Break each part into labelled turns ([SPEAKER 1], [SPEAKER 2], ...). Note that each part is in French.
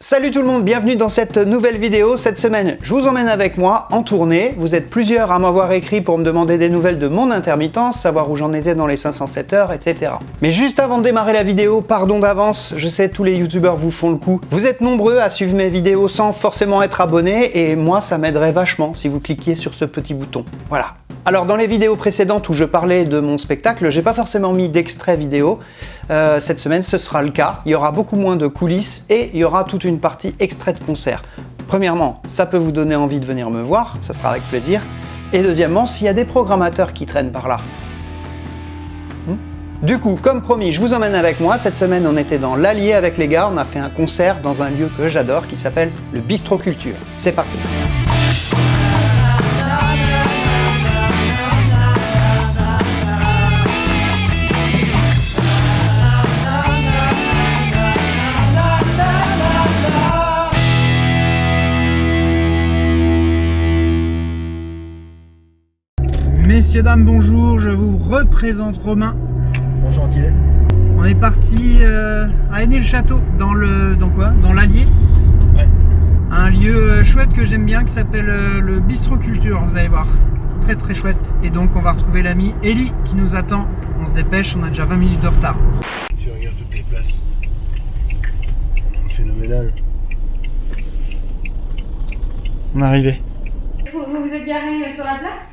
[SPEAKER 1] Salut tout le monde, bienvenue dans cette nouvelle vidéo. Cette semaine, je vous emmène avec moi en tournée. Vous êtes plusieurs à m'avoir écrit pour me demander des nouvelles de mon intermittence, savoir où j'en étais dans les 507 heures, etc. Mais juste avant de démarrer la vidéo, pardon d'avance, je sais tous les youtubeurs vous font le coup. Vous êtes nombreux à suivre mes vidéos sans forcément être abonnés et moi ça m'aiderait vachement si vous cliquiez sur ce petit bouton. Voilà. Alors dans les vidéos précédentes où je parlais de mon spectacle, j'ai pas forcément mis d'extrait vidéo. Euh, cette semaine ce sera le cas. Il y aura beaucoup moins de coulisses et il y aura toute une partie extrait de concert. Premièrement, ça peut vous donner envie de venir me voir, ça sera avec plaisir. Et deuxièmement, s'il y a des programmateurs qui traînent par là. Hmm du coup, comme promis, je vous emmène avec moi. Cette semaine, on était dans l'Allier avec les gars. On a fait un concert dans un lieu que j'adore qui s'appelle le Bistro Culture. C'est parti Messieurs, dames, bonjour, je vous représente Romain.
[SPEAKER 2] Bon chantier.
[SPEAKER 1] On est parti euh, à Aîné-le-Château, dans le dans quoi? Dans l'Allier
[SPEAKER 2] Ouais.
[SPEAKER 1] Un lieu euh, chouette que j'aime bien qui s'appelle euh, le Bistro Culture, vous allez voir. Très très chouette. Et donc on va retrouver l'ami Ellie qui nous attend. On se dépêche, on a déjà 20 minutes de retard.
[SPEAKER 2] Je regarde toutes les places. Phénoménal.
[SPEAKER 1] On est arrivé.
[SPEAKER 3] Vous vous vous êtes garé sur la place?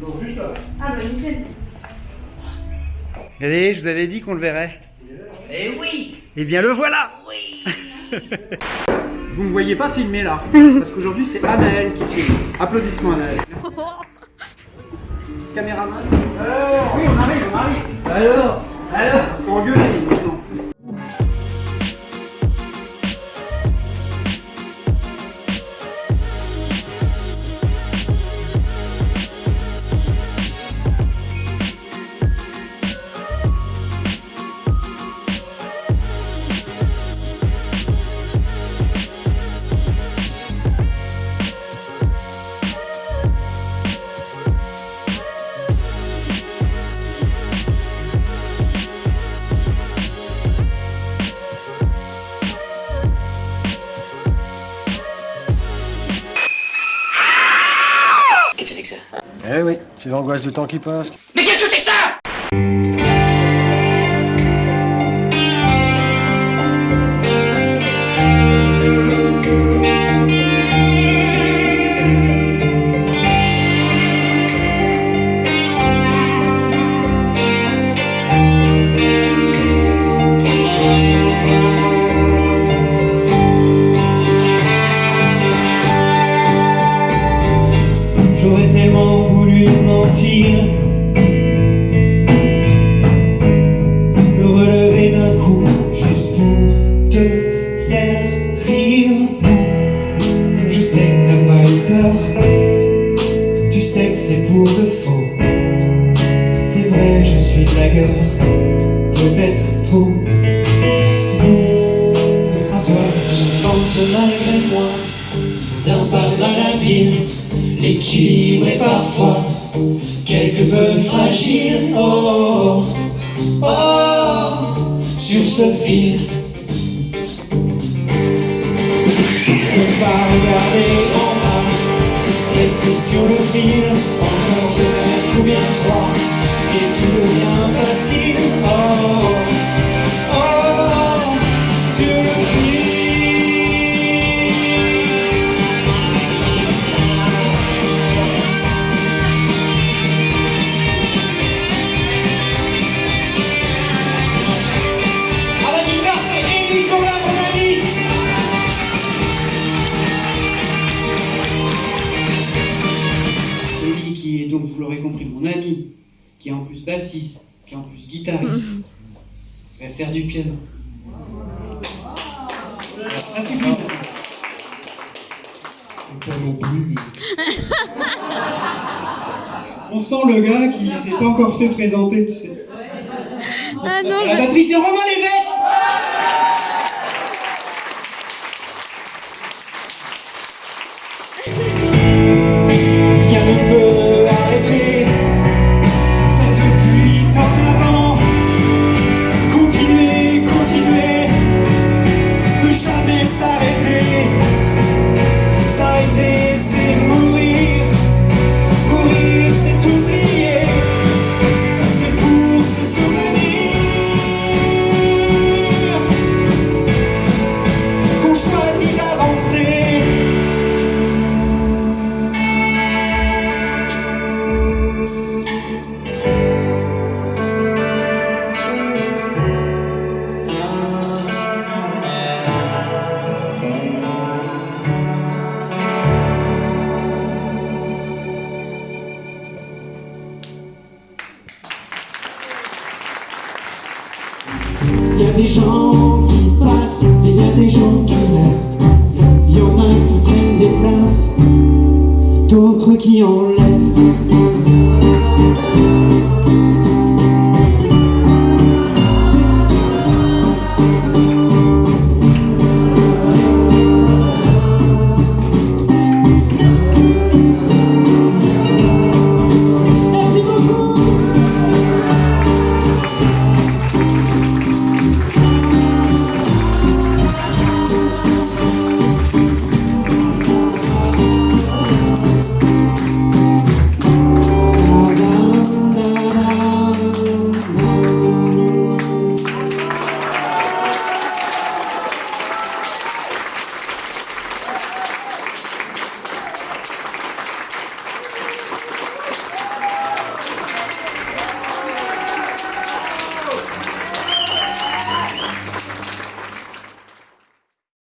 [SPEAKER 2] Non, juste là.
[SPEAKER 3] Ah bah nickel.
[SPEAKER 1] Allez, je vous avais dit qu'on le verrait.
[SPEAKER 4] Eh oui
[SPEAKER 1] Et bien le voilà
[SPEAKER 4] Oui
[SPEAKER 1] Vous me voyez pas filmer là, parce qu'aujourd'hui c'est Anaël qui filme. Applaudissements Anaël. Caméraman. Alors Oui, on arrive, on arrive.
[SPEAKER 4] Alors Alors c'est que
[SPEAKER 2] Eh oui, c'est l'angoisse du temps qui passe.
[SPEAKER 5] Vrai je suis blagueur Peut-être trop À toi tu penses malgré moi D'un pas malhabile L'équilibre est parfois quelque peu fragile. Oh, oh, sur ce fil. Ne pas regarder bassiste, qui est en plus guitariste, va faire du piano. Ça suffit. C'est pas non plus. On sent le gars qui s'est pas encore fait présenter, tu sais.
[SPEAKER 3] Ah non,
[SPEAKER 5] La batterie, c'est Romain Lévesque Il y a des gens qui passent, il y a des gens qui restent. Il y en a qui prennent des places, d'autres
[SPEAKER 1] qui en